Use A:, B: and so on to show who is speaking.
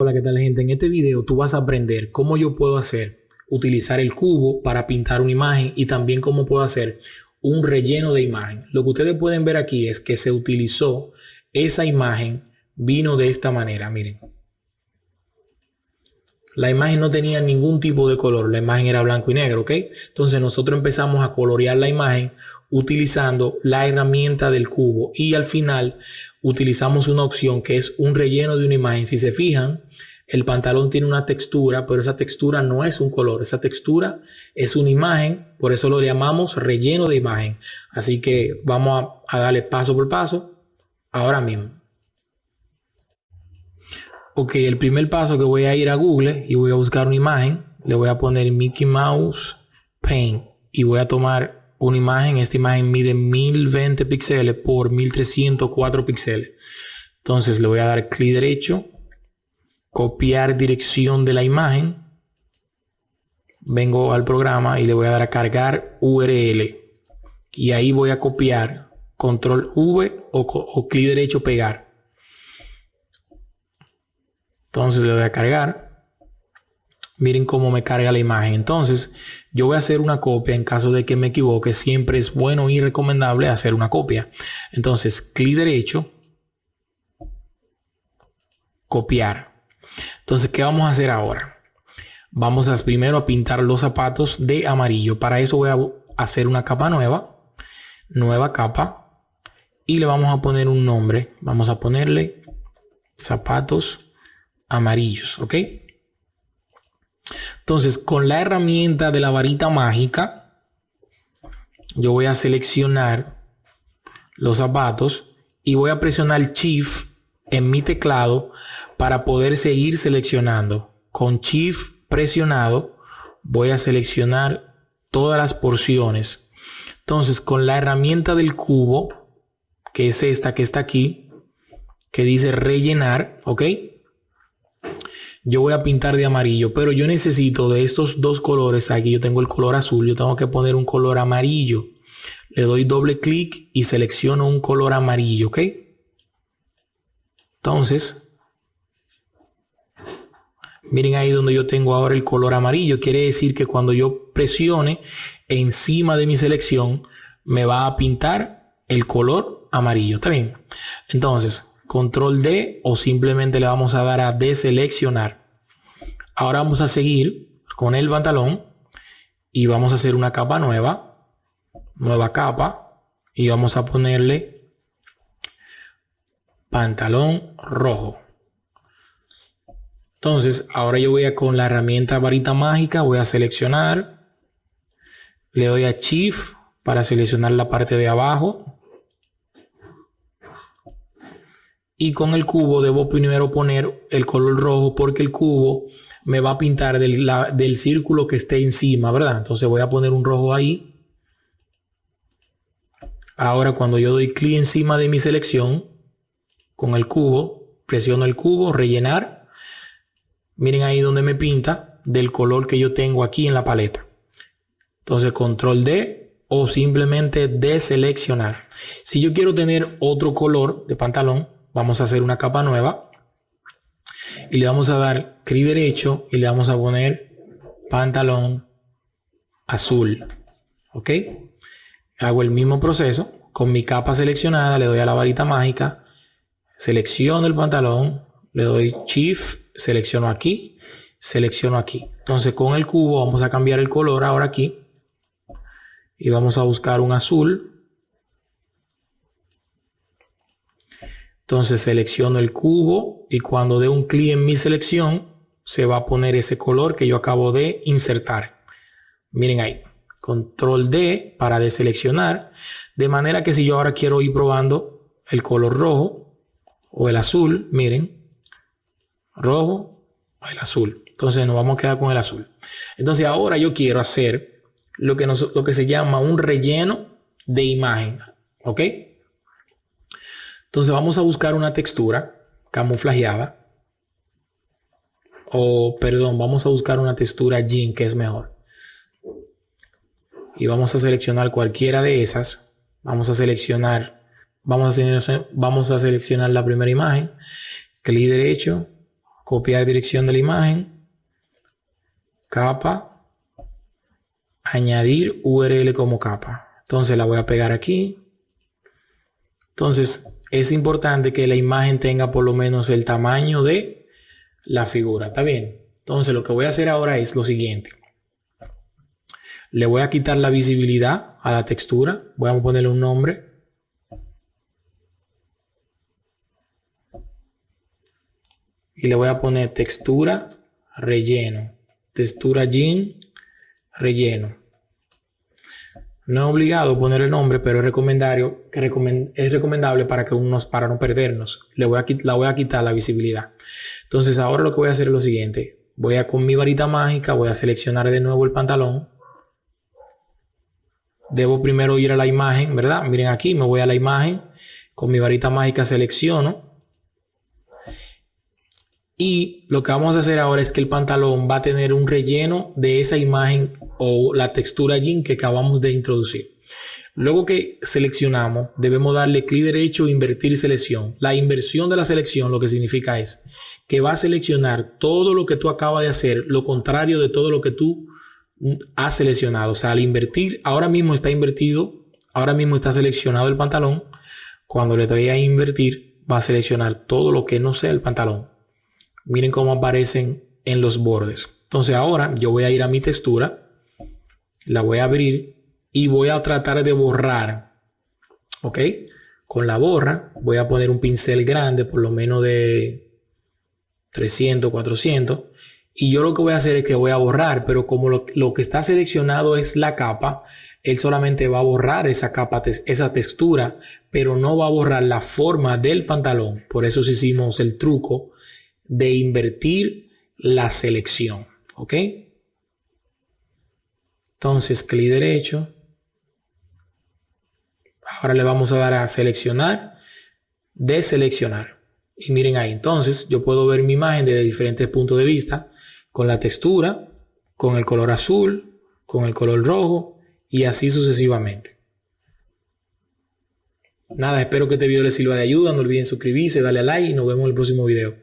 A: Hola, ¿qué tal gente? En este video tú vas a aprender cómo yo puedo hacer utilizar el cubo para pintar una imagen y también cómo puedo hacer un relleno de imagen. Lo que ustedes pueden ver aquí es que se utilizó esa imagen, vino de esta manera, miren. La imagen no tenía ningún tipo de color, la imagen era blanco y negro, ¿ok? Entonces nosotros empezamos a colorear la imagen utilizando la herramienta del cubo y al final utilizamos una opción que es un relleno de una imagen. Si se fijan, el pantalón tiene una textura, pero esa textura no es un color, esa textura es una imagen, por eso lo llamamos relleno de imagen. Así que vamos a, a darle paso por paso ahora mismo. Ok, el primer paso que voy a ir a Google y voy a buscar una imagen. Le voy a poner Mickey Mouse Paint y voy a tomar una imagen. Esta imagen mide 1020 píxeles por 1304 píxeles. Entonces le voy a dar clic derecho, copiar dirección de la imagen. Vengo al programa y le voy a dar a cargar URL. Y ahí voy a copiar control V o, o clic derecho pegar. Entonces le voy a cargar. Miren cómo me carga la imagen. Entonces yo voy a hacer una copia en caso de que me equivoque. Siempre es bueno y recomendable hacer una copia. Entonces clic derecho. Copiar. Entonces, ¿qué vamos a hacer ahora? Vamos primero a pintar los zapatos de amarillo. Para eso voy a hacer una capa nueva. Nueva capa. Y le vamos a poner un nombre. Vamos a ponerle zapatos amarillos, ¿ok? Entonces, con la herramienta de la varita mágica, yo voy a seleccionar los zapatos y voy a presionar Shift en mi teclado para poder seguir seleccionando. Con Shift presionado, voy a seleccionar todas las porciones. Entonces, con la herramienta del cubo, que es esta que está aquí, que dice rellenar, ¿ok? Yo voy a pintar de amarillo, pero yo necesito de estos dos colores. Aquí yo tengo el color azul, yo tengo que poner un color amarillo. Le doy doble clic y selecciono un color amarillo, ¿ok? Entonces, miren ahí donde yo tengo ahora el color amarillo. Quiere decir que cuando yo presione encima de mi selección, me va a pintar el color amarillo. ¿Está bien? Entonces, control D o simplemente le vamos a dar a deseleccionar. Ahora vamos a seguir con el pantalón y vamos a hacer una capa nueva, nueva capa y vamos a ponerle pantalón rojo. Entonces, ahora yo voy a con la herramienta varita mágica, voy a seleccionar, le doy a Shift para seleccionar la parte de abajo y con el cubo debo primero poner el color rojo porque el cubo me va a pintar del, del círculo que esté encima, ¿verdad? Entonces voy a poner un rojo ahí. Ahora cuando yo doy clic encima de mi selección con el cubo, presiono el cubo, rellenar. Miren ahí donde me pinta del color que yo tengo aquí en la paleta. Entonces control D o simplemente deseleccionar. Si yo quiero tener otro color de pantalón, vamos a hacer una capa nueva y le vamos a dar clic derecho y le vamos a poner pantalón azul. ¿Ok? Hago el mismo proceso con mi capa seleccionada, le doy a la varita mágica, selecciono el pantalón, le doy Shift, selecciono aquí, selecciono aquí. Entonces con el cubo vamos a cambiar el color ahora aquí y vamos a buscar un azul Entonces selecciono el cubo y cuando dé un clic en mi selección, se va a poner ese color que yo acabo de insertar. Miren ahí, control D para deseleccionar. De manera que si yo ahora quiero ir probando el color rojo o el azul, miren, rojo o el azul. Entonces nos vamos a quedar con el azul. Entonces ahora yo quiero hacer lo que, lo que se llama un relleno de imagen. ¿Ok? Entonces vamos a buscar una textura camuflajeada. O, perdón, vamos a buscar una textura jean que es mejor. Y vamos a seleccionar cualquiera de esas. Vamos a seleccionar, vamos a, vamos a seleccionar la primera imagen. Clic derecho, copiar dirección de la imagen, capa, añadir URL como capa. Entonces la voy a pegar aquí. Entonces es importante que la imagen tenga por lo menos el tamaño de la figura. ¿Está bien? Entonces lo que voy a hacer ahora es lo siguiente. Le voy a quitar la visibilidad a la textura. Voy a ponerle un nombre. Y le voy a poner textura relleno. Textura jean relleno. No es obligado poner el nombre, pero es recomendable, es recomendable para que unos para no perdernos. Le voy a, la voy a quitar la visibilidad. Entonces ahora lo que voy a hacer es lo siguiente. Voy a con mi varita mágica, voy a seleccionar de nuevo el pantalón. Debo primero ir a la imagen, ¿verdad? Miren aquí, me voy a la imagen. Con mi varita mágica selecciono y lo que vamos a hacer ahora es que el pantalón va a tener un relleno de esa imagen o la textura jean que acabamos de introducir. Luego que seleccionamos, debemos darle clic derecho e invertir selección. La inversión de la selección lo que significa es que va a seleccionar todo lo que tú acabas de hacer, lo contrario de todo lo que tú has seleccionado. O sea, al invertir, ahora mismo está invertido, ahora mismo está seleccionado el pantalón. Cuando le doy a invertir, va a seleccionar todo lo que no sea el pantalón. Miren cómo aparecen en los bordes. Entonces ahora yo voy a ir a mi textura, la voy a abrir y voy a tratar de borrar. ¿Ok? Con la borra voy a poner un pincel grande, por lo menos de 300, 400. Y yo lo que voy a hacer es que voy a borrar, pero como lo, lo que está seleccionado es la capa, él solamente va a borrar esa capa, esa textura, pero no va a borrar la forma del pantalón. Por eso hicimos el truco de invertir la selección. ¿Ok? Entonces, clic derecho. Ahora le vamos a dar a seleccionar, deseleccionar. Y miren ahí, entonces yo puedo ver mi imagen desde diferentes puntos de vista, con la textura, con el color azul, con el color rojo y así sucesivamente. Nada, espero que este video les sirva de ayuda. No olviden suscribirse, darle a like y nos vemos en el próximo video.